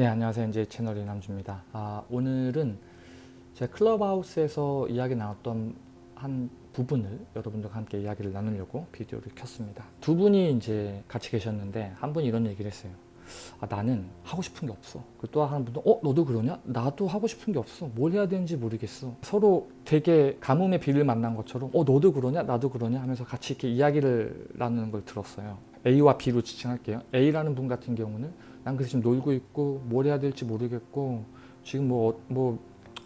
네 안녕하세요. 이제 채널 이남주입니다. 아, 오늘은 제 클럽하우스에서 이야기 나눴던 한 부분을 여러분들과 함께 이야기를 나누려고 비디오를 켰습니다. 두 분이 이제 같이 계셨는데 한 분이 이런 얘기를 했어요. 아, 나는 하고 싶은 게 없어. 또한 분도 어 너도 그러냐? 나도 하고 싶은 게 없어. 뭘 해야 되는지 모르겠어. 서로 되게 가뭄의 비를 만난 것처럼 어 너도 그러냐? 나도 그러냐? 하면서 같이 이렇게 이야기를 나누는 걸 들었어요. A와 B로 지칭할게요. A라는 분 같은 경우는 난 그래서 지금 놀고 있고 뭘 해야 될지 모르겠고 지금 뭐, 뭐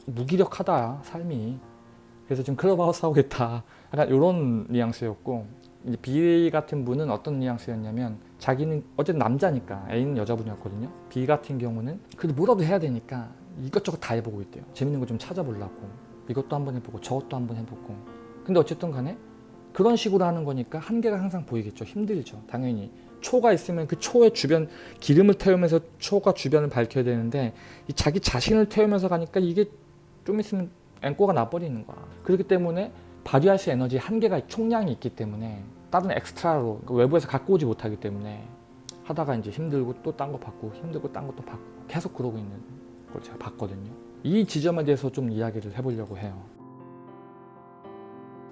무기력하다 삶이. 그래서 지금 클럽하우스 하고 있다. 약간 이런 뉘앙스였고 이제 B 같은 분은 어떤 뉘앙스였냐면 자기는 어쨌든 남자니까 A는 여자분이었거든요. B 같은 경우는 그래도 뭐라도 해야 되니까 이것저것 다 해보고 있대요. 재밌는 거 좀 찾아보려고. 이것도 한번 해보고 저것도 한번 해보고. 근데 어쨌든 간에 그런 식으로 하는 거니까 한계가 항상 보이겠죠. 힘들죠. 당연히 초가 있으면 그 초의 주변 기름을 태우면서 초가 주변을 밝혀야 되는데 자기 자신을 태우면서 가니까 이게 좀 있으면 앵꼬가 나버리는 거야. 그렇기 때문에 발휘할 수 에너지 한계가 총량이 있기 때문에 다른 엑스트라로 그 외부에서 갖고 오지 못하기 때문에 하다가 이제 힘들고 또 딴 거 받고 힘들고 딴 것도 받고 계속 그러고 있는 걸 제가 봤거든요. 이 지점에 대해서 좀 이야기를 해보려고 해요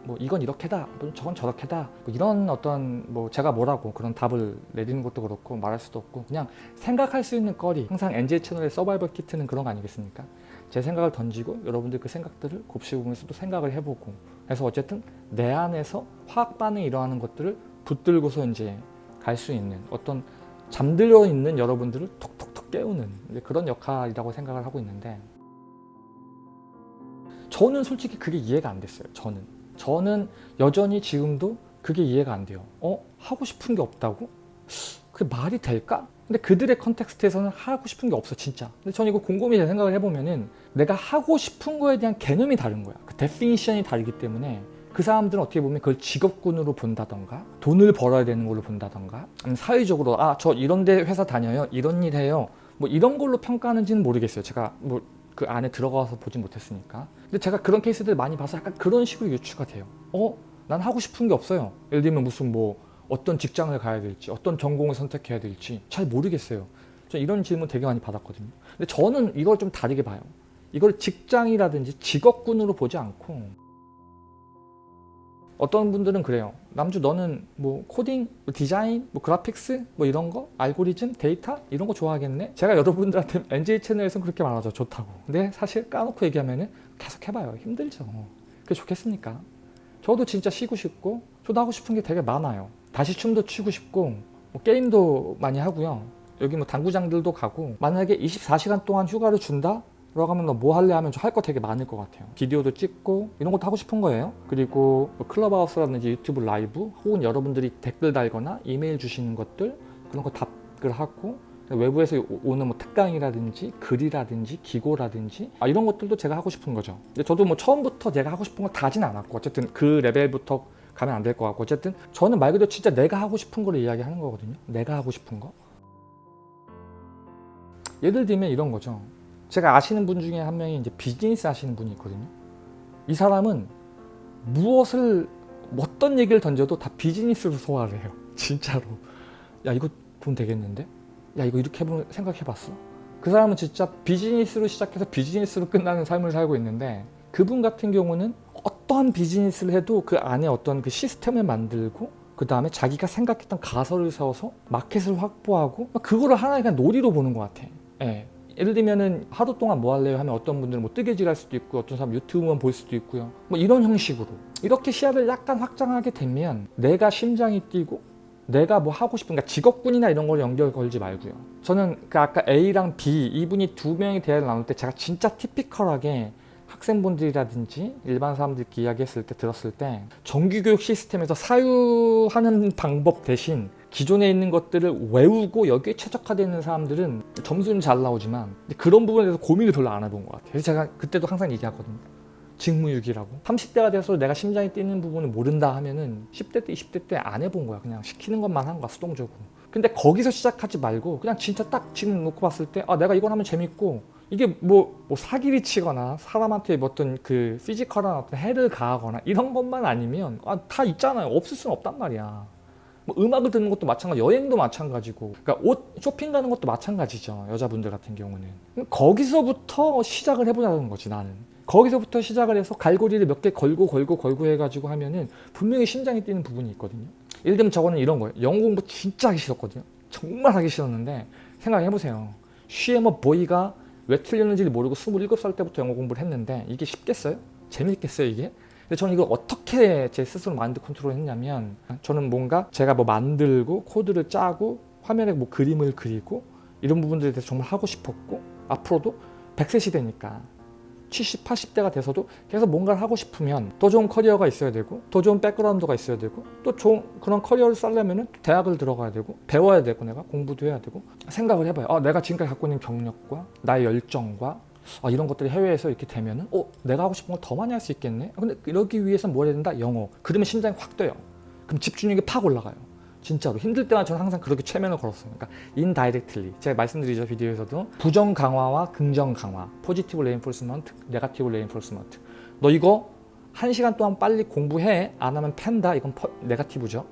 뭐 이건 이렇게다 저건 저렇게다 뭐 이런 어떤 뭐 제가 뭐라고 그런 답을 내리는 것도 그렇고 말할 수도 없고 그냥 생각할 수 있는 거리 항상 NJ 채널의 서바이벌 키트는 그런 거 아니겠습니까? 제 생각을 던지고 여러분들 그 생각들을 곱씹으면서 또 생각을 해보고 그래서 어쨌든 내 안에서 화학 반응이 일어나는 것들을 붙들고서 이제 갈 수 있는 어떤 잠들어 있는 여러분들을 톡톡톡 깨우는 그런 역할이라고 생각을 하고 있는데 저는 솔직히 그게 이해가 안 됐어요 저는 저는 여전히 지금도 그게 이해가 안 돼요. 어? 하고 싶은 게 없다고? 그게 말이 될까? 근데 그들의 context에서는 하고 싶은 게 없어 진짜. 근데 저는 이거 곰곰이 생각을 해보면은 내가 하고 싶은 거에 대한 개념이 다른 거야. 그 definition이 다르기 때문에 그 사람들은 어떻게 보면 그걸 직업군으로 본다던가 돈을 벌어야 되는 걸로 본다던가 사회적으로 아 저 이런 데 회사 다녀요 이런 일 해요 뭐 이런 걸로 평가하는지는 모르겠어요 제가 뭐 그 안에 들어가서 보지 못했으니까. 근데 제가 그런 케이스들 많이 봐서 약간 그런 식으로 유추가 돼요. 어? 난 하고 싶은 게 없어요. 예를 들면 무슨 뭐 어떤 직장을 가야 될지 어떤 전공을 선택해야 될지 잘 모르겠어요. 저 이런 질문 되게 많이 받았거든요. 근데 저는 이걸 좀 다르게 봐요. 이걸 직장이라든지 직업군으로 보지 않고 어떤 분들은 그래요. 남주 너는 뭐 코딩, 뭐 디자인, 뭐 graphics 뭐 이런 거 알고리즘, 데이터 이런 거 좋아하겠네. 제가 여러분들한테 NJ 채널에서는 그렇게 말하죠. 좋다고. 근데 사실 까놓고 얘기하면 은 계속 해봐요. 힘들죠. 그게 좋겠습니까? 저도 진짜 쉬고 싶고 저도 하고 싶은 게 되게 많아요. 다시 춤도 추고 싶고 뭐 게임도 많이 하고요. 여기 뭐 당구장들도 가고 만약에 24시간 동안 휴가를 준다? 들어가면 너 뭐 할래 하면 할거 되게 많을 것 같아요. 비디오도 찍고 이런 것도 하고 싶은 거예요. 그리고 뭐 클럽하우스라든지 유튜브 라이브 혹은 여러분들이 댓글 달거나 이메일 주시는 것들 그런 거 답글 하고 외부에서 오는 뭐 특강이라든지 글이라든지 기고라든지 아, 이런 것들도 제가 하고 싶은 거죠. 근데 저도 뭐 처음부터 제가 하고 싶은 거 다진 않았고 어쨌든 그 레벨부터 가면 안 될 것 같고 어쨌든 저는 말 그대로 진짜 내가 하고 싶은 거를 이야기하는 거거든요. 내가 하고 싶은 거. 예를 들면 이런 거죠 제가 아시는 분 중에 한 명이 이제 비즈니스 하시는 분이 있거든요. 이 사람은 무엇을 어떤 얘기를 던져도 다 비즈니스로 소화를 해요. 진짜로. 야 이거 돈 되겠는데? 야 이거 이렇게 해보면 생각해봤어? 그 사람은 진짜 비즈니스로 시작해서 비즈니스로 끝나는 삶을 살고 있는데 그분 같은 경우는 어떠한 비즈니스를 해도 그 안에 어떤 그 시스템을 만들고 그 다음에 자기가 생각했던 가설을 세워서 마켓을 확보하고 그거를 하나의 그냥 놀이로 보는 것 같아. 예. 예를 들면은 하루 동안 뭐 할래요? 하면 어떤 분들은 뭐 뜨개질 할 수도 있고 어떤 사람 유튜브만 볼 수도 있고요. 뭐 이런 형식으로. 이렇게 시야를 약간 확장하게 되면 내가 심장이 뛰고 내가 뭐 하고 싶은 그러니까 직업군이나 이런 걸 연결 걸지 말고요. 저는 그 아까 A랑 B 이분이 두 명이 대화를 나눌 때 제가 진짜 티피컬하게 학생분들이라든지 일반 사람들끼리 이야기했을 때 들었을 때 정규교육 시스템에서 사유하는 방법 대신 기존에 있는 것들을 외우고 여기에 최적화되는 사람들은 점수는 잘 나오지만 그런 부분에 대해서 고민을 별로 안 해본 것 같아요. 그래서 제가 그때도 항상 얘기하거든요. 직무유기라고. 30대가 돼서 내가 심장이 뛰는 부분을 모른다 하면은 10대 때 20대 때 안 해본 거야. 그냥 시키는 것만 한 거야 수동적으로. 근데 거기서 시작하지 말고 그냥 진짜 딱 지금 놓고 봤을 때 아 내가 이걸 하면 재밌고 이게 뭐, 뭐 사기를 치거나 사람한테 어떤 그 physical한 어떤 해를 가하거나 이런 것만 아니면 아, 다 있잖아요. 없을 수는 없단 말이야 뭐뭐 음악을 듣는 것도 마찬가지, 여행도 마찬가지고, 그러니까 옷 쇼핑 가는 것도 마찬가지죠. 여자분들 같은 경우는 거기서부터 시작을 해보자는 거지 나는. 거기서부터 시작을 해서 갈고리를 몇 개 걸고 걸고 걸고 해가지고 하면은 분명히 심장이 뛰는 부분이 있거든요. 예를 들면 저거는 이런 거예요. 영어 공부 진짜 하기 싫었거든요. 정말 하기 싫었는데 생각해보세요. She am a boy가 왜 틀렸는지를 모르고 27살 때부터 영어 공부를 했는데 이게 쉽겠어요? 재밌겠어요 이게? 근데 저는 이걸 어떻게 제 스스로 마인드 컨트롤 했냐면 저는 뭔가 제가 뭐 만들고 코드를 짜고 화면에 뭐 그림을 그리고 이런 부분들에 대해서 정말 하고 싶었고 앞으로도 100세 시대니까 70, 80대가 돼서도 계속 뭔가를 하고 싶으면 더 좋은 커리어가 있어야 되고 더 좋은 백그라운드가 있어야 되고 또 좋은 그런 커리어를 쌓려면 대학을 들어가야 되고 배워야 되고 내가 공부도 해야 되고 생각을 해봐요. 아, 내가 지금까지 갖고 있는 경력과 나의 열정과 아, 이런 것들이 해외에서 이렇게 되면은 어 내가 하고 싶은 걸 더 많이 할 수 있겠네. 아, 근데 이러기 위해서 뭘 해야 된다? 영어. 그러면 심장이 확 뛰어요. 그럼 집중력이 팍 올라가요. 진짜로 힘들 때만 저는 항상 그렇게 최면을 걸었어요. 그러니까 indirectly 제가 말씀드리죠 비디오에서도 부정 강화와 긍정 강화, positive reinforcement, negative reinforcement. 너 이거 한 시간 동안 빨리 공부해 안 하면 팬다 이건 퍼, negative죠.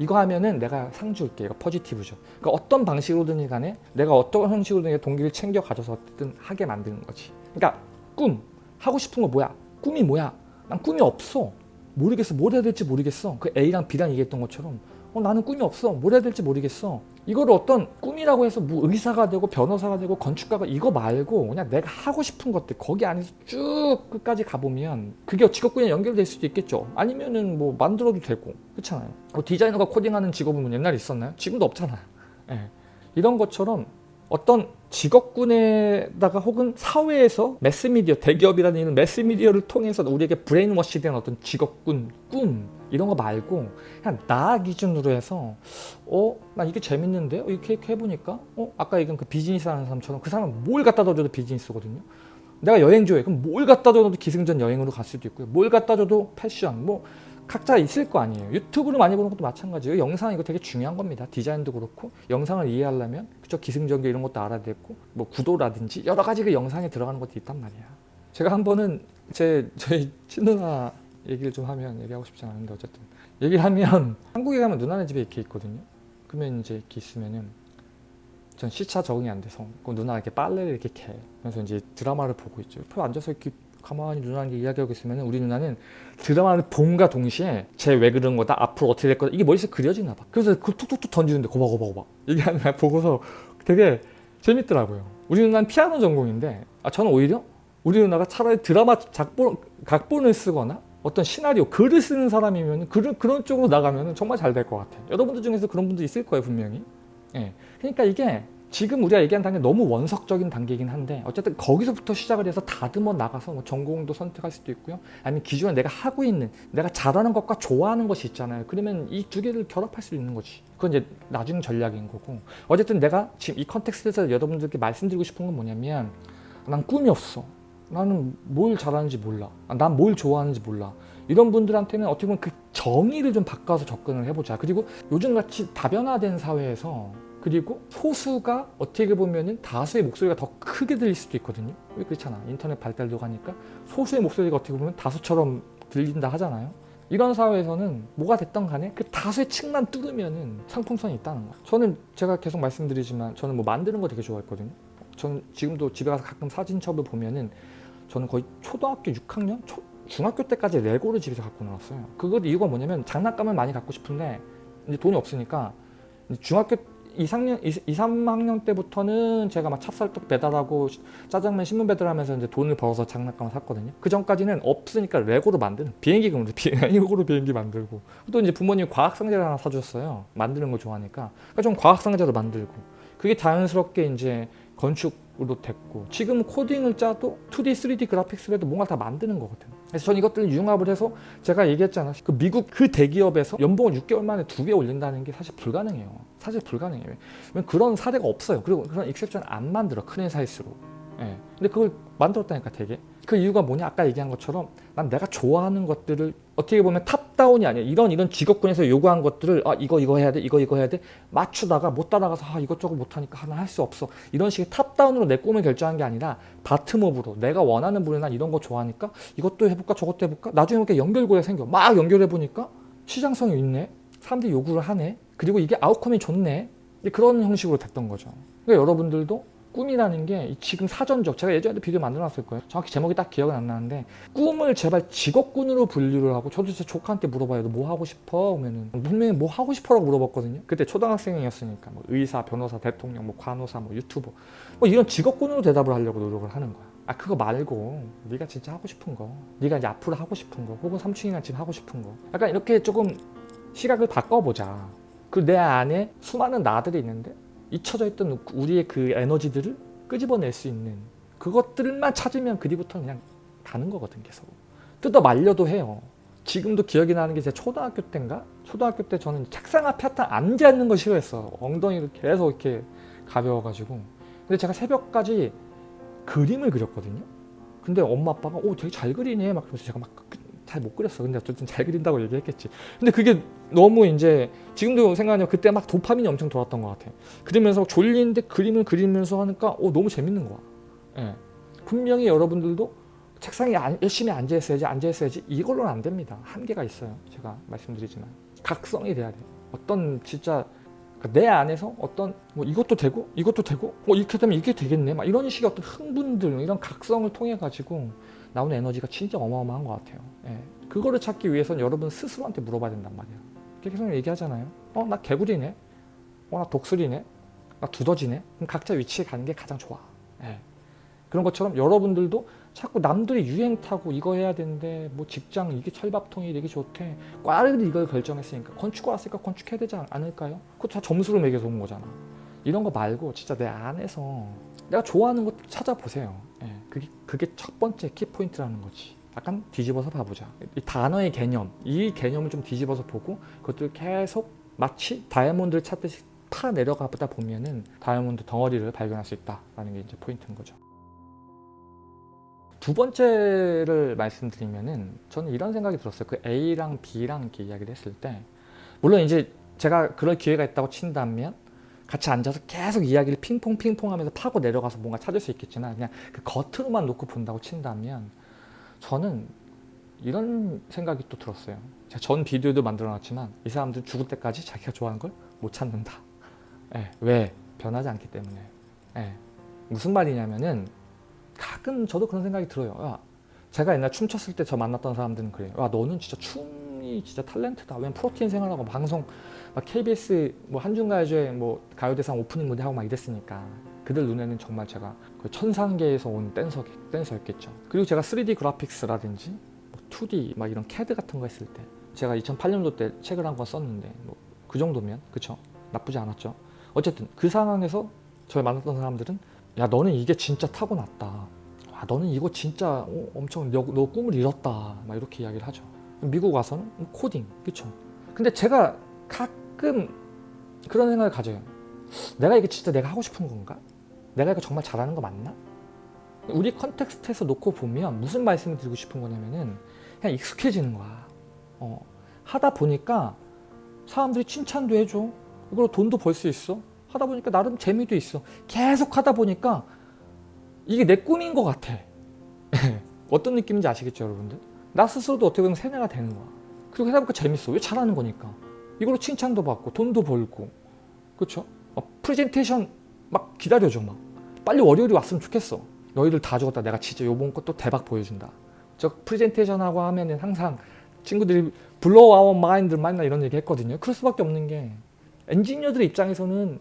이거 하면은 내가 상 줄게 이거 포지티브죠. 그러니까 어떤 방식으로든 간에 내가 어떤 형식으로든 동기를 챙겨 가져서 어쨌든 하게 만드는 거지. 그러니까 꿈 하고 싶은 거 뭐야? 꿈이 뭐야? 난 꿈이 없어. 모르겠어. 뭘 해야 될지 모르겠어. 그 A랑 B랑 얘기했던 것처럼 어, 나는 꿈이 없어. 뭘 해야 될지 모르겠어. 이거를 어떤 꿈이라고 해서 뭐 의사가 되고 변호사가 되고 건축가가 이거 말고 그냥 내가 하고 싶은 것들 거기 안에서 쭉 끝까지 가보면 그게 직업군에 연결될 수도 있겠죠. 아니면은 뭐 만들어도 되고 그렇잖아요. 뭐 디자이너가 코딩하는 직업은 뭐 옛날에 있었나요? 지금도 없잖아요. 예. 이런 것처럼 어떤 직업군에다가 혹은 사회에서 매스미디어, 대기업이라는 매스미디어를 통해서 우리에게 brainwash 된 어떤 직업군, 꿈 이런 거 말고 그냥 나 기준으로 해서 어? 나 이게 재밌는데? 어, 이렇게, 이렇게 해보니까 어? 아까 얘기한 그 비즈니스 하는 사람처럼 그 사람은 뭘 갖다 줘도 비즈니스거든요. 내가 여행 좋아해. 그럼 뭘 갖다 줘도 기승전 여행으로 갈 수도 있고요. 뭘 갖다 줘도 패션, 뭐 각자 있을 거 아니에요. 유튜브를 많이 보는 것도 마찬가지예요. 영상 이거 되게 중요한 겁니다. 디자인도 그렇고 영상을 이해하려면 그쵸 기승전결 이런 것도 알아야 되고 뭐 구도라든지 여러 가지 그 영상에 들어가는 것도 있단 말이야. 제가 한 번은 제 저희 친누나 얘기를 좀 하면 얘기하고 싶지 않은데 어쨌든 얘기를 하면 한국에 가면 누나네 집에 이렇게 있거든요. 그러면 이제 이렇게 있으면은 전 시차 적응이 안 돼서 그 누나 이렇게 빨래를 이렇게 캐. 그래서 이제 드라마를 보고 있죠. 옆에 앉아서 이렇게 가만히 누나랑 이야기하고 있으면 우리 누나는 드라마를 본과 동시에 쟤 왜 그런 거다 앞으로 어떻게 될 거다 이게 머릿속에 그려지나 봐 그래서 그 툭툭툭 던지는데 고봐 고봐 고봐 이게 하나 보고서 되게 재밌더라고요 우리 누나는 피아노 전공인데 아 저는 오히려 우리 누나가 차라리 드라마 작본, 각본을 쓰거나 어떤 시나리오 글을 쓰는 사람이면 그런, 그런 쪽으로 나가면 정말 잘 될 것 같아요. 여러분들 중에서 그런 분도 있을 거예요 분명히. 예. 그러니까 이게 지금 우리가 얘기한 단계 너무 원석적인 단계이긴 한데 어쨌든 거기서부터 시작을 해서 다듬어 나가서 뭐 전공도 선택할 수도 있고요. 아니면 기존에 내가 하고 있는 내가 잘하는 것과 좋아하는 것이 있잖아요. 그러면 이 두 개를 결합할 수 있는 거지. 그건 이제 나중 전략인 거고. 어쨌든 내가 지금 이 컨텍스트에서 여러분들께 말씀드리고 싶은 건 뭐냐면 난 꿈이 없어 나는 뭘 잘하는지 몰라. 난 뭘 좋아하는지 몰라. 이런 분들한테는 어떻게 보면 그 정의를 좀 바꿔서 접근을 해보자. 그리고 요즘같이 다변화된 사회에서 그리고 소수가 어떻게 보면 다수의 목소리가 더 크게 들릴 수도 있거든요. 왜 그렇잖아. 인터넷 발달도 가니까 소수의 목소리가 어떻게 보면 다수처럼 들린다 하잖아요. 이런 사회에서는 뭐가 됐던 간에 그 다수의 층만 뚫으면 상품성이 있다는 거예요 저는 제가 계속 말씀드리지만 저는 뭐 만드는 거 되게 좋아했거든요. 저는 지금도 집에 가서 가끔 사진첩을 보면은 저는 거의 초등학교 6학년? 초, 중학교 때까지 레고를 집에서 갖고 놀았어요 그것 이유가 뭐냐면 장난감을 많이 갖고 싶은데 이제 돈이 없으니까 중학교 2, 3학년, 2, 3학년 때부터는 제가 막 찹쌀떡 배달하고 짜장면 신문 배달하면서 이제 돈을 벌어서 장난감을 샀거든요. 그 전까지는 없으니까 레고로 만드는 비행기금으로 비행기로 비행기 만들고 또 이제 부모님 과학 상자를 하나 사주셨어요. 만드는 거 좋아하니까 그러니까 좀 과학 상자도 만들고 그게 자연스럽게 이제 건축으로 됐고 지금 코딩을 짜도 2D, 3D graphics로 해도 뭔가 다 만드는 거거든요. 그래서 전 이것들을 융합을 해서 제가 얘기했잖아. 그 미국 그 대기업에서 연봉을 6개월 만에 두 배 올린다는 게 사실 불가능해요. 사실 불가능해요. 그런 사례가 없어요. 그리고 그런 exception 안 만들어. 큰 회사일수록. 예. 근데 그걸 만들었다니까 되게. 그 이유가 뭐냐? 아까 얘기한 것처럼 난 내가 좋아하는 것들을 어떻게 보면 top-down이 아니야. 이런 이런 직업군에서 요구한 것들을 아 이거 이거 해야 돼. 이거 이거 해야 돼. 맞추다가 못 따라가서 아 이것저것 못하니까 하나 할 수 없어. 이런 식의 top-down으로 내 꿈을 결정한 게 아니라 bottom-up으로 내가 원하는 분야 난 이런 거 좋아하니까 이것도 해볼까 저것도 해볼까 나중에 이렇게 연결고리가 생겨. 막 연결해 보니까 시장성이 있네. 사람들이 요구를 하네 그리고 이게 outcome이 좋네 그런 형식으로 됐던 거죠 그러니까 여러분들도 꿈이라는 게 지금 사전적 제가 예전에도 비디오 만들어 놨을 거예요. 정확히 제목이 딱 기억은 안 나는데 꿈을 제발 직업군으로 분류를 하고 저도 제 조카한테 물어봐요 너 뭐 하고 싶어? 그러면은 분명히 뭐 하고 싶어 라고 물어봤거든요. 그때 초등학생이었으니까 뭐 의사, 변호사, 대통령, 뭐 간호사, 뭐 유튜버 뭐 이런 직업군으로 대답을 하려고 노력을 하는 거야. 아 그거 말고 네가 진짜 하고 싶은 거 네가 이제 앞으로 하고 싶은 거 혹은 삼촌이나 지금 하고 싶은 거 약간 이렇게 조금 시각을 바꿔보자. 그 내 안에 수많은 나들이 있는데 잊혀져 있던 우리의 그 에너지들을 끄집어낼 수 있는 그것들만 찾으면 그 뒤부터 그냥 가는 거거든 계속. 뜯어 말려도 해요. 지금도 기억이 나는 게 제 초등학교 때인가? 초등학교 때 저는 책상 앞에 하여튼 앉아 있는 거 싫어했어 엉덩이를 계속 이렇게 가벼워가지고. 근데 제가 새벽까지 그림을 그렸거든요. 근데 엄마 아빠가 오 되게 잘 그리네. 막 그러면서 제가 막 잘 못 그렸어. 근데 어쨌든 잘 그린다고 얘기했겠지. 근데 그게 너무 이제 지금도 생각하면 그때 막 도파민이 엄청 돌았던 것 같아. 그러면서 졸리는데 그림을 그리면서 하니까 오 너무 재밌는 거야. 예. 분명히 여러분들도 책상에 안- 열심히 앉아 있어야지 앉아 있어야지 이걸로는 안 됩니다. 한계가 있어요. 제가 말씀드리지만. 각성이 돼야 돼. 어떤 진짜 그러니까 내 안에서 어떤 뭐 이것도 되고 이것도 되고 뭐 이렇게 되면 이게 되겠네. 막 이런 식의 어떤 흥분들 이런 각성을 통해 가지고 나오는 에너지가 진짜 어마어마한 것 같아요. 예. 그거를 찾기 위해서는 여러분 스스로한테 물어봐야 된단 말이야. 계속 얘기하잖아요. 어 나 개구리네. 어 나 독수리네. 나 두더지네. 그럼 각자 위치에 가는 게 가장 좋아. 예. 그런 것처럼 여러분들도 자꾸 남들이 유행 타고 이거 해야 되는데 뭐 직장 이게 철밥통이 되게 좋대. 과를 이걸 결정했으니까 건축과 왔으니까 건축해야 되지 않- 않을까요? 그거 다 점수를 매겨서 온 거잖아. 이런 거 말고 진짜 내 안에서 내가 좋아하는 것 찾아보세요. 예, 그게, 그게 첫 번째 키포인트라는 거지. 약간 뒤집어서 봐보자. 이 단어의 개념 이 개념을 좀 뒤집어서 보고 그것들 계속 마치 다이아몬드를 찾듯이 파 내려가다 보면은 다이아몬드 덩어리를 발견할 수 있다라는 게 이제 포인트인 거죠. 두 번째를 말씀드리면은 저는 이런 생각이 들었어요. 그 A랑 B랑 이렇게 이야기를 했을 때. 물론 이제 제가 그럴 기회가 있다고 친다면 같이 앉아서 계속 이야기를 핑퐁 핑퐁 하면서 파고 내려가서 뭔가 찾을 수 있겠지만 그냥 그 겉으로만 놓고 본다고 친다면 저는 이런 생각이 또 들었어요. 제가 전 비디오도 만들어 놨지만 이 사람들은 죽을 때까지 자기가 좋아하는 걸 못 찾는다. 예, 왜? 변하지 않기 때문에. 예. 무슨 말이냐면은 가끔 저도 그런 생각이 들어요. 야, 제가 옛날 춤췄을 때 저 만났던 사람들은 그래요. 야, 너는 진짜 춤 이 진짜 탤런트다. 왜냐면 프로틴 생활하고 방송 막 KBS 뭐 한중가요제 뭐 가요대상 오프닝 무대 하고 막 이랬으니까 그들 눈에는 정말 제가 그 천상계에서 온 댄서 댄서였겠죠. 그리고 제가 3D 그래픽스라든지 뭐 2D 막 이런 CAD 같은 거 했을 때 제가 2008년도 때 책을 한 권 썼는데 뭐 그 정도면 그쵸 나쁘지 않았죠. 어쨌든 그 상황에서 저를 만났던 사람들은 야 너는 이게 진짜 타고났다. 아 너는 이거 진짜 어, 엄청 너, 너 꿈을 이뤘다. 막 이렇게 이야기를 하죠. 미국 와서는 코딩 그쵸. 근데 제가 가끔 그런 생각을 가져요. 내가 이게 진짜 내가 하고 싶은 건가? 내가 이거 정말 잘하는 거 맞나? 우리 context에서 놓고 보면 무슨 말씀을 드리고 싶은 거냐면은 그냥 익숙해지는 거야. 어, 하다 보니까 사람들이 칭찬도 해줘. 이걸로 돈도 벌 수 있어. 하다 보니까 나름 재미도 있어. 계속 하다 보니까 이게 내 꿈인 것 같아. 어떤 느낌인지 아시겠죠, 여러분들? 나 스스로도 어떻게 보면 세뇌가 되는 거야. 그리고 하다 보니까 재밌어. 왜 잘하는 거니까. 이걸로 칭찬도 받고 돈도 벌고. 그렇죠? 프레젠테이션 막 기다려줘 막. 빨리 월요일이 왔으면 좋겠어. 너희들 다 죽었다. 내가 진짜 요번 것도 대박 보여준다. 저 프레젠테이션 하고 하면은 항상 친구들이 blow our mind 맨날 이런 얘기 했거든요. 그럴 수밖에 없는 게 엔지니어들 입장에서는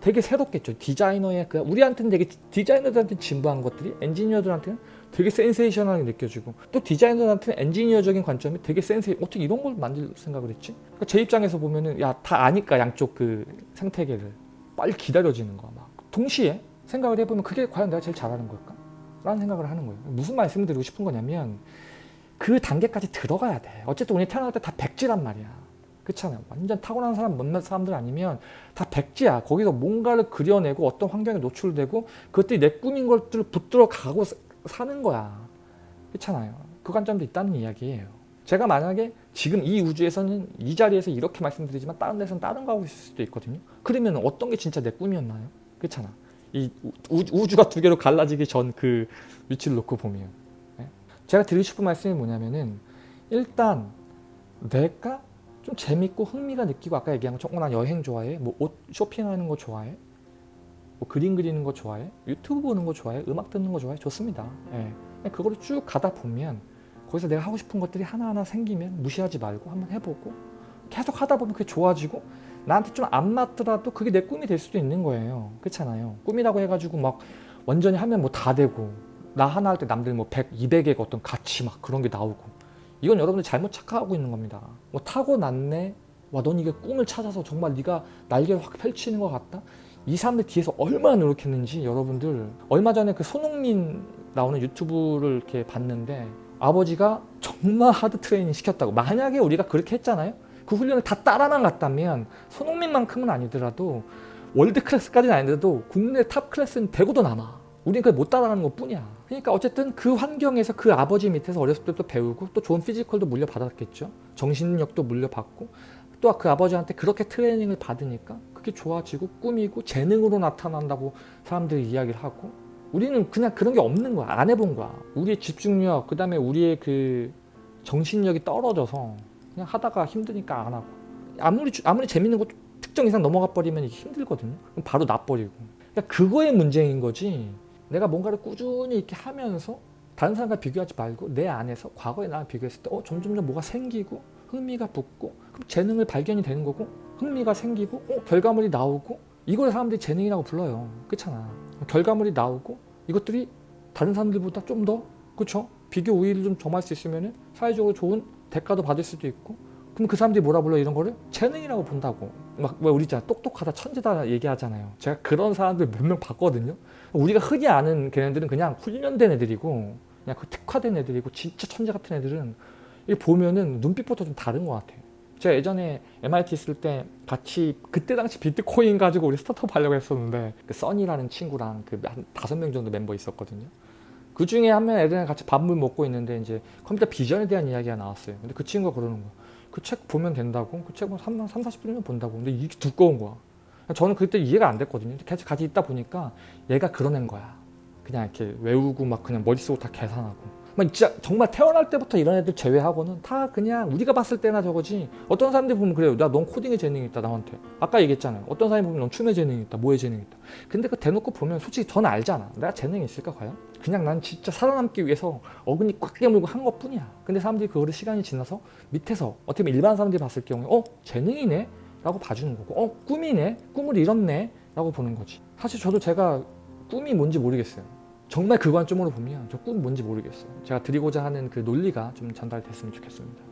되게 새롭겠죠. 디자이너의 그 우리한테는 되게 디자이너들한테 진부한 것들이 엔지니어들한테는 되게 센세이션하게 느껴지고 또 디자이너들한테는 엔지니어적인 관점이 되게 센세 어떻게 이런 걸 만들 생각을 했지? 그러니까 제 입장에서 보면은 야 다 아니까 양쪽 그 생태계를 빨리 기다려지는 거야 막 동시에 생각을 해보면 그게 과연 내가 제일 잘하는 걸까? 라는 생각을 하는 거예요. 무슨 말씀을 드리고 싶은 거냐면 그 단계까지 들어가야 돼. 어쨌든 우리 태어날 때 다 백지란 말이야. 그렇잖아요. 완전 타고난 사람 몇몇 사람들 아니면 다 백지야. 거기서 뭔가를 그려내고 어떤 환경에 노출되고 그것들이 내 꿈인 것들을 붙들어 가고 사- 사는 거야. 그렇잖아요. 그 관점도 있다는 이야기예요. 제가 만약에 지금 이 우주에서는 이 자리에서 이렇게 말씀드리지만 다른 데서는 다른 거 하고 있을 수도 있거든요. 그러면 어떤 게 진짜 내 꿈이었나요? 그렇잖아. 이 우- 우주가 두 개로 갈라지기 전 그 위치를 놓고 보면 네? 제가 드리고 싶은 말씀이 뭐냐면은 일단 내가 좀 재밌고 흥미가 느끼고 아까 얘기한 것처럼 어, 난 여행 좋아해 뭐 옷 쇼핑하는 거 좋아해 뭐 그림 그리는 거 좋아해? 유튜브 보는 거 좋아해? 음악 듣는 거 좋아해? 좋습니다. 예. 그거를 쭉 가다 보면 거기서 내가 하고 싶은 것들이 하나하나 생기면 무시하지 말고 한번 해보고 계속 하다 보면 그게 좋아지고 나한테 좀 안 맞더라도 그게 내 꿈이 될 수도 있는 거예요. 그렇잖아요. 꿈이라고 해가지고 막 완전히 하면 뭐 다 되고 나 하나 할 때 남들 뭐 100, 200의 어떤 가치 막 그런 게 나오고 이건 여러분들 잘못 착각하고 있는 겁니다. 뭐 타고났네? 와 넌 이게 꿈을 찾아서 정말 네가 날개를 확 펼치는 것 같다 이 사람들 뒤에서 얼마나 노력했는지 여러분들. 얼마 전에 그 손흥민 나오는 유튜브를 이렇게 봤는데 아버지가 정말 하드 트레이닝 시켰다고. 만약에 우리가 그렇게 했잖아요? 그 훈련을 다 따라만 갔다면 손흥민만큼은 아니더라도 world class까지는 아니더라도 국내 top class는 되고도 남아. 우리는 그걸 못 따라가는 것 뿐이야. 그러니까 어쨌든 그 환경에서 그 아버지 밑에서 어렸을 때부터 배우고 또 좋은 physical도 물려받았겠죠? 정신력도 물려받고 또 그 아버지한테 그렇게 트레이닝을 받으니까 그게 좋아지고 꿈이고 재능으로 나타난다고 사람들이 이야기를 하고 우리는 그냥 그런 게 없는 거야. 안 해본 거야. 우리의 집중력 그 다음에 우리의 그 정신력이 떨어져서 그냥 하다가 힘드니까 안 하고. 아무리 아무리 재밌는 것 특정 이상 넘어가 버리면 힘들거든요. 그럼 바로 놔버리고. 그러니까 그거의 문제인 거지. 내가 뭔가를 꾸준히 이렇게 하면서 다른 사람과 비교하지 말고 내 안에서 과거에 나랑 비교했을 때 어, 점점점 뭐가 생기고 흥미가 붙고 그럼 재능을 발견이 되는 거고 흥미가 생기고 어, 결과물이 나오고 이걸 사람들이 재능이라고 불러요. 그렇잖아. 결과물이 나오고 이것들이 다른 사람들보다 좀 더 그렇죠 비교 우위를 좀 점할 수 있으면 사회적으로 좋은 대가도 받을 수도 있고 그럼 그 사람들이 뭐라 불러 이런 거를? 재능이라고 본다고. 막왜 우리 있잖아 똑똑하다 천재다 얘기하잖아요. 제가 그런 사람들 몇 명 봤거든요. 우리가 흔히 아는 걔네들은 그냥 훈련된 애들이고 그냥 그 특화된 애들이고 진짜 천재 같은 애들은 이게 보면은 눈빛부터 좀 다른 것 같아요 제가 예전에 MIT 있을 때 같이 그때 당시 비트코인 가지고 우리 스타트업 하려고 했었는데 그 써니라는 친구랑 그 한 다섯 명 정도 멤버 있었거든요. 그 중에 한 명 애들이랑 같이 밥을 먹고 있는데 이제 컴퓨터 비전에 대한 이야기가 나왔어요. 근데 그 친구가 그러는 거야. 그 책 보면 된다고? 그 책은 3, 3 40분이면 본다고. 근데 이게 두꺼운 거야. 저는 그때 이해가 안 됐거든요. 같이 같이 있다 보니까 얘가 애인 거야. 그냥 이렇게 외우고 막 그냥 머릿속으로 다 계산하고 막 진짜 정말 태어날 때부터 이런 애들 제외하고는 다 그냥 우리가 봤을 때나 저거지 어떤 사람들 보면 그래요 야넌 코딩에 재능이 있다 나한테 아까 얘기했잖아요 어떤 사람이 보면 넌 춤에 재능이 있다 뭐에 재능이 있다 근데 그 대놓고 보면 솔직히 저는 알잖아 내가 재능이 있을까 과연? 그냥 난 진짜 살아남기 위해서 어근이 꽉 깨물고 한 것 뿐이야 근데 사람들이 그거를 시간이 지나서 밑에서 어떻게 보면 일반 사람들이 봤을 경우에 어? 재능이네? 라고 봐주는 거고 어? 꿈이네? 꿈을 이뤘네? 라고 보는 거지 사실 저도 제가 꿈이 뭔지 모르겠어요 정말 그 관점으로 보면 저 꿈 뭔지 모르겠어요. 제가 드리고자 하는 그 논리가 좀 전달됐으면 좋겠습니다.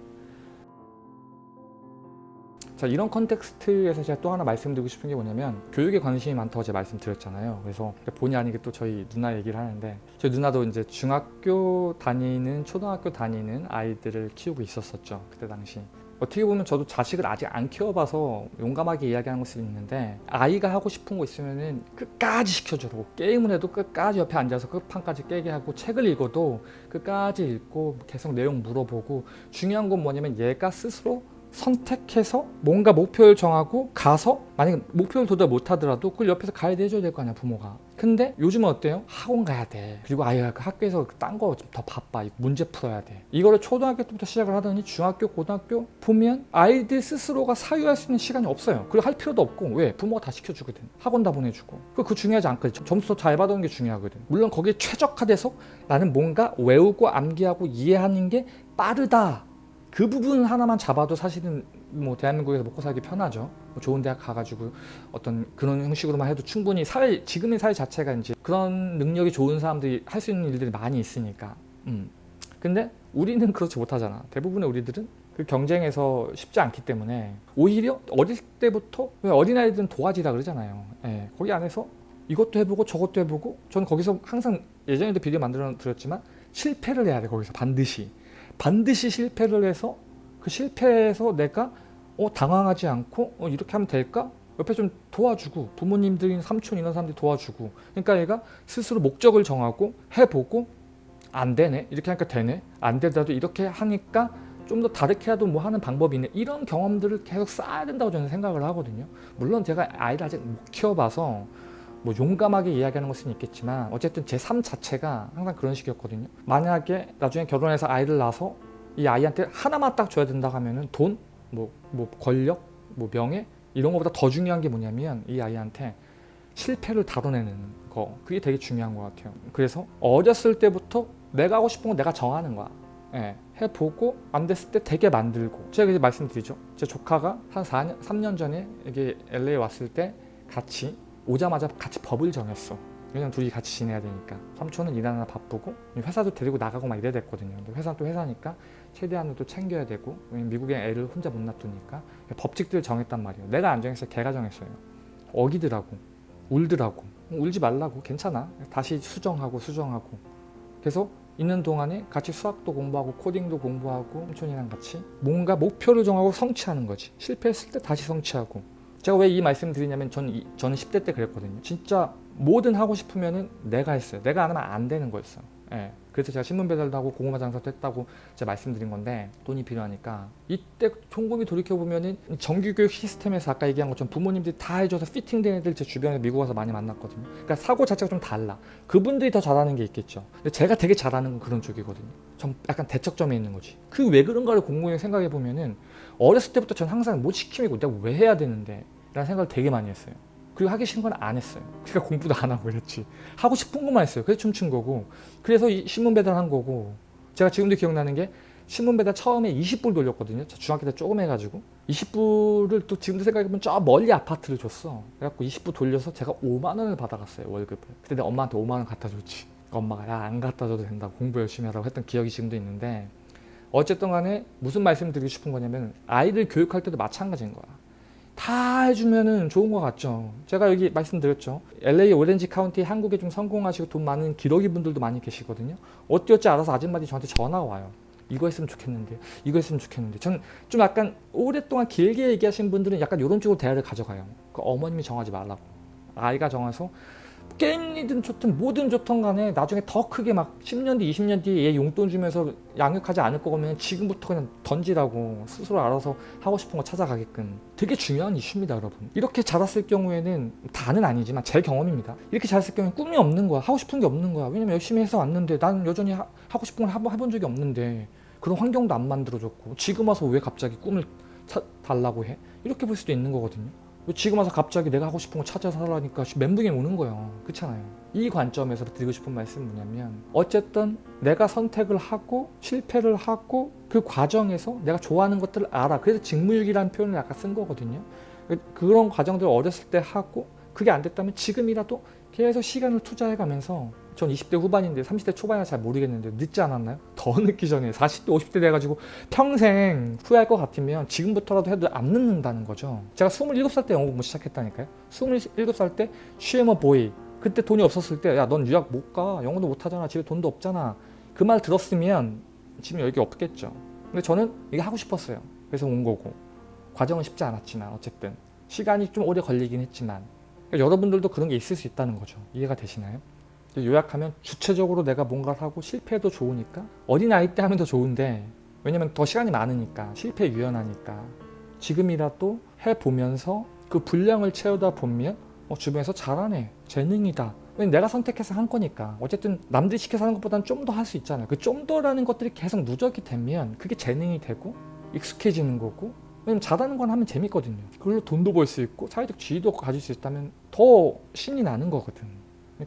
자 이런 컨텍스트에서 제가 또 하나 말씀드리고 싶은 게 뭐냐면 교육에 관심이 많다고 제가 말씀드렸잖아요. 그래서 본의 아니게 또 저희 누나 얘기를 하는데 저희 누나도 이제 중학교 다니는 초등학교 다니는 아이들을 키우고 있었었죠 그때 당시 어떻게 보면 저도 자식을 아직 안 키워봐서 용감하게 이야기하는 것을 있는데 아이가 하고 싶은 거 있으면 끝까지 시켜주고 게임을 해도 끝까지 옆에 앉아서 끝판까지 깨게 하고 책을 읽어도 끝까지 읽고 계속 내용 물어보고 중요한 건 뭐냐면 얘가 스스로 선택해서 뭔가 목표를 정하고 가서 만약에 목표를 도달 못하더라도 그걸 옆에서 가이드 해줘야 될 거 아니야 부모가. 근데 요즘은 어때요? 학원 가야 돼. 그리고 아이가 그 학교에서 딴 거 좀 더 바빠. 문제 풀어야 돼. 이거를 초등학교 때부터 시작을 하더니 중학교 고등학교 보면 아이들 스스로가 사유할 수 있는 시간이 없어요. 그리고 할 필요도 없고. 왜? 부모가 다 시켜주거든. 학원 다 보내주고. 그거 중요하지 않거든. 점수 잘 받아오는 게 중요하거든. 물론 거기에 최적화돼서 나는 뭔가 외우고 암기하고 이해하는 게 빠르다 그 부분 하나만 잡아도 사실은 뭐 대한민국에서 먹고 살기 편하죠. 뭐 좋은 대학 가가지고 어떤 그런 형식으로만 해도 충분히 사회 지금의 사회 자체가 이제 그런 능력이 좋은 사람들이 할 수 있는 일들이 많이 있으니까. 음. 근데 우리는 그렇지 못하잖아. 대부분의 우리들은 그 경쟁에서 쉽지 않기 때문에 오히려 어릴 때부터 왜 어린아이들은 도화지다 그러잖아요. 예, 거기 안에서 이것도 해보고 저것도 해보고 저는 거기서 항상 예전에도 비디오 만들어 드렸지만 실패를 해야 돼 거기서 반드시. 반드시 실패를 해서 그 실패에서 내가 어, 당황하지 않고 어, 이렇게 하면 될까? 옆에 좀 도와주고 부모님들이 삼촌 이런 사람들이 도와주고. 그러니까 얘가 스스로 목적을 정하고 해보고 안 되네. 이렇게 하니까 되네. 안 되더라도 이렇게 하니까 좀 더 다르게라도 뭐 하는 방법이 있네. 이런 경험들을 계속 쌓아야 된다고 저는 생각을 하거든요. 물론 제가 아이를 아직 못 키워봐서 뭐 용감하게 이야기하는 것은 있겠지만 어쨌든 제 삶 자체가 항상 그런 식이었거든요 만약에 나중에 결혼해서 아이를 낳아서 이 아이한테 하나만 딱 줘야 된다 하면은 돈? 뭐, 뭐 권력, 뭐 명예 이런 것보다 더 중요한 게 뭐냐면 이 아이한테 실패를 다뤄내는 거 그게 되게 중요한 것 같아요. 그래서 어렸을 때부터 내가 하고 싶은 거 내가 정하는 거야. 예, 해보고 안 됐을 때 되게 만들고 제가 이제 말씀드리죠. 제 조카가 한 4년, 3년 전에 여기 LA 왔을 때 같이 오자마자 같이 법을 정했어. 왜냐면 둘이 같이 지내야 되니까. 삼촌은 일하느라 바쁘고 회사도 데리고 나가고 막 이래야 됐거든요. 근데 회사는 또 회사니까 최대한으로 또 챙겨야 되고 미국에 애를 혼자 못 놔두니까 법칙들을 정했단 말이에요. 내가 안 정했어요 걔가 정했어요. 어기더라고. 울더라고. 울지 말라고. 괜찮아. 다시 수정하고 수정하고. 그래서 있는 동안에 같이 수학도 공부하고 코딩도 공부하고 삼촌이랑 같이 뭔가 목표를 정하고 성취하는 거지. 실패했을 때 다시 성취하고 제가 왜 이 말씀 드리냐면 이, 저는 10대 때 그랬거든요. 진짜 뭐든 하고 싶으면 내가 했어요. 내가 안 하면 안 되는 거였어요 예. 그래서 제가 신문 배달도 하고 고구마 장사도 했다고 제가 말씀드린 건데 돈이 필요하니까 이때 곰곰이 돌이켜보면은 정규교육 시스템에서 아까 얘기한 것처럼 부모님들이 다 해줘서 피팅된 애들 제 주변에 미국 와서 많이 만났거든요. 그러니까 사고 자체가 좀 달라. 그분들이 더 잘하는 게 있겠죠. 근데 제가 되게 잘하는 건 그런 쪽이거든요. 좀 약간 대척점에 있는 거지. 그 왜 그런가를 곰곰이 생각해 보면은 어렸을 때부터 전 항상 뭐 시키고 내가 왜 해야 되는데 라는 생각을 되게 많이 했어요 그리고 하기 싫은 건 안 했어요. 그러니까 공부도 안 하고 이랬지. 하고 싶은 것만 했어요. 그래서 춤춘 거고. 그래서 이 신문 배달 한 거고. 제가 지금도 기억나는 게 신문 배달 처음에 20불 돌렸거든요. 저 중학교 때 조금 해가지고 20불을 또 지금도 생각해보면 저 멀리 아파트를 줬어. 그래갖고 20불 돌려서 제가 5만 원을 받아갔어요 월급을. 그때 내가 엄마한테 5만 원 갖다 줬지. 그러니까 엄마가 야 안 갖다 줘도 된다고 공부 열심히 하라고 했던 기억이 지금도 있는데 어쨌든 간에 무슨 말씀 드리고 싶은 거냐면 아이들 교육할 때도 마찬가지인 거야. 다 해주면은 좋은 것 같죠. 제가 여기 말씀드렸죠. LA 오렌지 카운티 한국에 좀 성공하시고 돈 많은 기러기 분들도 많이 계시거든요. 어찌어찌 알아서 아줌마들이 저한테 전화가 와요. 이거 했으면 좋겠는데 이거 했으면 좋겠는데 저는 좀 약간 오랫동안 길게 얘기하신 분들은 약간 이런 쪽으로 대화를 가져가요. 그 어머님이 정하지 말라고. 아이가 정해서 게임이든 좋든 뭐든 좋든 간에 나중에 더 크게 막 10년 뒤 20년 뒤에 얘 용돈 주면서 양육하지 않을 거면 지금부터 그냥 던지라고 스스로 알아서 하고 싶은 거 찾아가게끔. 되게 중요한 이슈입니다 여러분. 이렇게 자랐을 경우에는 다는 아니지만 제 경험입니다. 이렇게 자랐을 경우에 꿈이 없는 거야 하고 싶은 게 없는 거야. 왜냐면 열심히 해서 왔는데 나는 여전히 하, 고 싶은 걸 한번 해본 적이 없는데 그런 환경도 안 만들어줬고 지금 와서 왜 갑자기 꿈을 차, 달라고 해? 이렇게 볼 수도 있는 거거든요 지금 와서 갑자기 내가 하고 싶은 거 찾아서 하라니까 멘붕이 오는 거예요. 그렇잖아요. 이 관점에서 드리고 싶은 말씀은 뭐냐면 어쨌든 내가 선택을 하고 실패를 하고 그 과정에서 내가 좋아하는 것들을 알아. 그래서 직무유기라는 표현을 아까 쓴 거거든요. 그런 과정들을 어렸을 때 하고 그게 안 됐다면 지금이라도 계속 시간을 투자해 가면서 전 20대 후반인데 30대 초반이라 잘 모르겠는데 늦지 않았나요? 더 늦기 전에 40대 50대 돼가지고 평생 후회할 것 같으면 지금부터라도 해도 안 늦는다는 거죠. 제가 27살 때 영어 공부 시작했다니까요. 27살 때 쉬에머 보이. 그때 돈이 없었을 때 야 넌 유학 못 가. 영어도 못하잖아. 집에 돈도 없잖아. 그 말 들었으면 지금 여기 없겠죠. 근데 저는 이게 하고 싶었어요. 그래서 온 거고. 과정은 쉽지 않았지만 어쨌든 시간이 좀 오래 걸리긴 했지만. 그러니까 여러분들도 그런 게 있을 수 있다는 거죠. 이해가 되시나요? 요약하면 주체적으로 내가 뭔가를 하고 실패해도 좋으니까 어린 아이 때 하면 더 좋은데 왜냐면 더 시간이 많으니까 실패 유연하니까. 지금이라도 해보면서 그 분량을 채우다 보면 어, 주변에서 잘하네 재능이다. 내가 선택해서 한 거니까. 어쨌든 남들이 시켜서 하는 것보다는 좀 더 할 수 있잖아요 그좀 더라는 것들이 계속 누적이 되면 그게 재능이 되고 익숙해지는 거고 왜냐면 잘하는 건 하면 재밌거든요. 그걸로 돈도 벌 수 있고 사회적 지위도 가질 수 있다면 더 신이 나는 거거든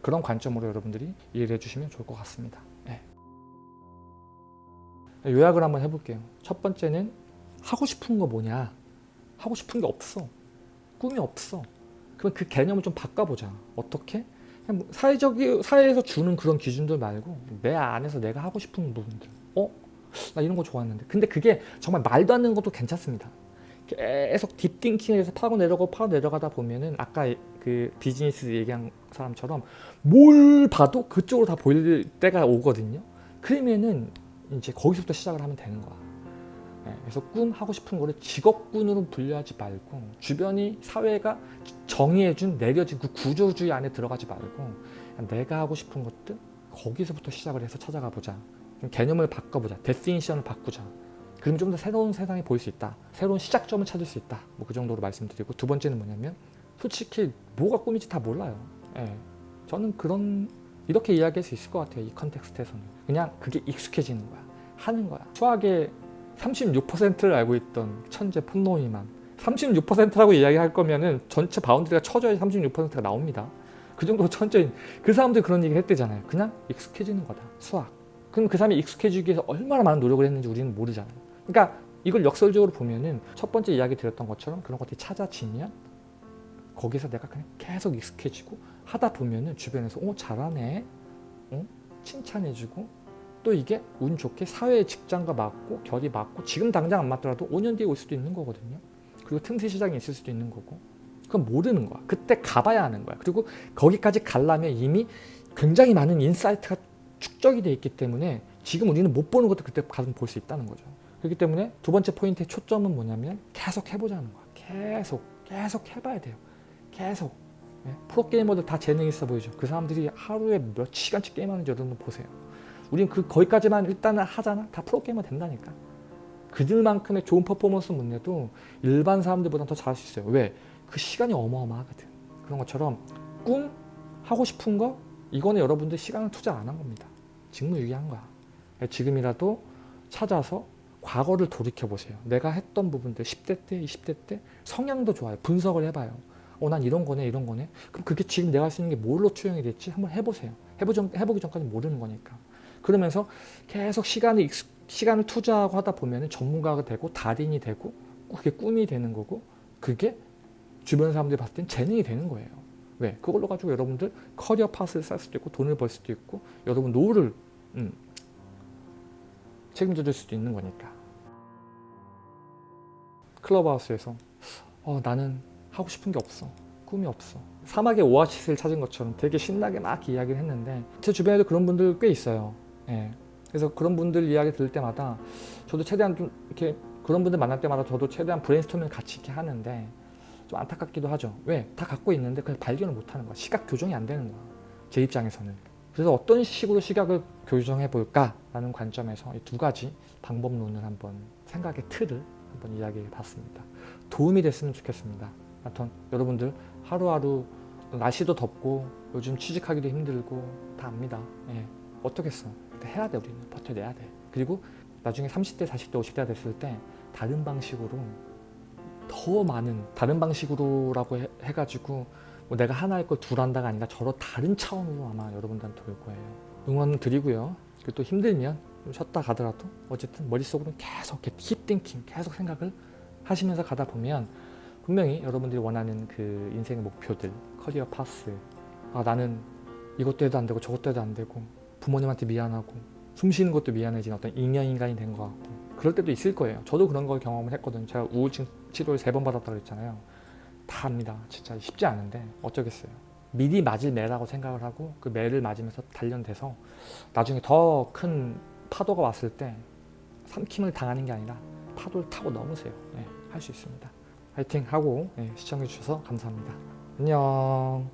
그런 관점으로 여러분들이 이해를 해주시면 좋을 것 같습니다. 네. 요약을 한번 해볼게요. 첫 번째는 하고 싶은 거 뭐냐? 하고 싶은 게 없어. 꿈이 없어. 그럼 그 개념을 좀 바꿔보자. 어떻게? 뭐 사회적 사회에서 주는 그런 기준들 말고 내 안에서 내가 하고 싶은 부분들. 어? 나 이런 거 좋았는데. 근데 그게 정말 말도 안 되는 것도 괜찮습니다. 계속 딥띵킹에서 파고 내려가고 파고 내려가다 보면은 아까 그 비즈니스 얘기한 사람처럼 뭘 봐도 그쪽으로 다 보일 때가 오거든요. 그러면은 이제 거기서부터 시작을 하면 되는 거야. 네, 그래서 꿈 하고 싶은 거를 직업군으로 분류하지 말고 주변이 사회가 정의해준 내려진 그 구조주의 안에 들어가지 말고 내가 하고 싶은 것들 거기서부터 시작을 해서 찾아가 보자. 좀 개념을 바꿔보자. definition을 바꾸자. 그럼 좀 더 새로운 세상이 보일 수 있다. 새로운 시작점을 찾을 수 있다. 뭐 그 정도로 말씀드리고 두 번째는 뭐냐면 솔직히 뭐가 꿈인지 다 몰라요. 예. 저는 그런 이렇게 이야기할 수 있을 것 같아요. 이 context에서는. 그냥 그게 익숙해지는 거야. 하는 거야. 수학의 36%를 알고 있던 천재 폰노이만 36%라고 이야기할 거면은 전체 boundary가 쳐져야 36%가 나옵니다. 그 정도 천재인 그 사람들이 그런 얘기를 했대잖아요. 그냥 익숙해지는 거다. 수학. 그럼 그 사람이 익숙해지기 위해서 얼마나 많은 노력을 했는지 우리는 모르잖아요. 그러니까 이걸 역설적으로 보면은 첫 번째 이야기 드렸던 것처럼 그런 것들이 찾아지면 거기서 내가 그냥 계속 익숙해지고 하다 보면은 주변에서 오 잘하네, 어? 칭찬해주고 또 이게 운 좋게 사회 직장과 맞고 결이 맞고 지금 당장 안 맞더라도 5년 뒤에 올 수도 있는 거거든요. 그리고 틈새 시장이 있을 수도 있는 거고 그건 모르는 거야. 그때 가봐야 하는 거야. 그리고 거기까지 가려면 이미 굉장히 많은 insight가 축적이 돼 있기 때문에 지금 우리는 못 보는 것도 그때 가서 볼 수 있다는 거죠. 그렇기 때문에 두 번째 포인트의 초점은 뭐냐면 계속 해보자는 거야. 계속 계속 해봐야 돼요. 계속 예? 프로게이머들 다 재능 있어 보이죠. 그 사람들이 하루에 몇 시간씩 게임하는지 여러분 보세요. 우린 그 거기까지만 일단은 하잖아. 다 프로게이머 된다니까. 그들만큼의 좋은 퍼포먼스 못 내도 일반 사람들보다 더 잘할 수 있어요. 왜? 그 시간이 어마어마하거든. 그런 것처럼 꿈 하고 싶은 거 이거는 여러분들 시간을 투자 안 한 겁니다. 직무유기한 거야. 지금이라도 찾아서 과거를 돌이켜 보세요. 내가 했던 부분들 10대 때, 20대 때 성향도 좋아요. 분석을 해봐요. 어, 난 이런 거네, 이런 거네. 그럼 그게 지금 내가 있는 게 뭘로 투영이 됐지? 한번 해보세요. 해보 전, 해보기 전까지 모르는 거니까. 그러면서 계속 시간을 시간을 투자하고 하다 보면 전문가가 되고 달인이 되고 그게 꿈이 되는 거고 그게 주변 사람들이 봤을 땐 재능이 되는 거예요. 왜? 그걸로 가지고 여러분들 커리어 파스를 쌓을 수도 있고 돈을 벌 수도 있고 여러분 노후를 음, 책임져 줄 수도 있는 거니까. 클럽하우스에서 어, 나는 하고 싶은 게 없어. 꿈이 없어. 사막의 오아시스를 찾은 것처럼 되게 신나게 막 이야기를 했는데 제 주변에도 그런 분들 꽤 있어요. 예. 그래서 그런 분들 이야기 들을 때마다 저도 최대한 좀 이렇게 그런 분들 만날 때마다 저도 최대한 브레인스토밍을 같이 이렇게 하는데 좀 안타깝기도 하죠. 왜? 다 갖고 있는데 그걸 발견을 못 하는 거야. 시각 교정이 안 되는 거야. 제 입장에서는. 그래서 어떤 식으로 시각을 교정해 볼까라는 관점에서 이두 가지 방법론을 한번 생각의 틀을 한번 이야기해 봤습니다. 도움이 됐으면 좋겠습니다. 하여튼 여러분들 하루하루 날씨도 덥고 요즘 취직하기도 힘들고 다 압니다. 예. 어떻겠어. 해야 돼 우리는. 버텨내야 돼. 그리고 나중에 30대, 40대, 50대가 됐을 때 다른 방식으로 더 많은 다른 방식으로라고 해, 해가지고 뭐 내가 하나 할 걸 둘 한다가 아니라 저로 다른 차원으로 아마 여러분들한테 올 거예요. 응원 드리고요. 그리고 또 힘들면 좀 쉬었다 가더라도 어쨌든 머릿속으로 계속 힙띵킹 계속 생각을 하시면서 가다 보면 분명히 여러분들이 원하는 그 인생의 목표들 커리어 파스 아 나는 이것도 해도 안 되고 저것도 해도 안 되고 부모님한테 미안하고 숨 쉬는 것도 미안해진 어떤 인연인간이 된 것 같고 그럴 때도 있을 거예요. 저도 그런 걸 경험을 했거든요. 제가 우울증 치료를 세 번 받았다고 그랬잖아요. 다 합니다. 진짜 쉽지 않은데 어쩌겠어요. 미리 맞을 매라고 생각을 하고 그 매를 맞으면서 단련돼서 나중에 더 큰 파도가 왔을 때 삼킴을 당하는 게 아니라 파도를 타고 넘으세요. 네, 할수 있습니다. 화이팅 하고 네, 시청해 주셔서 감사합니다. 안녕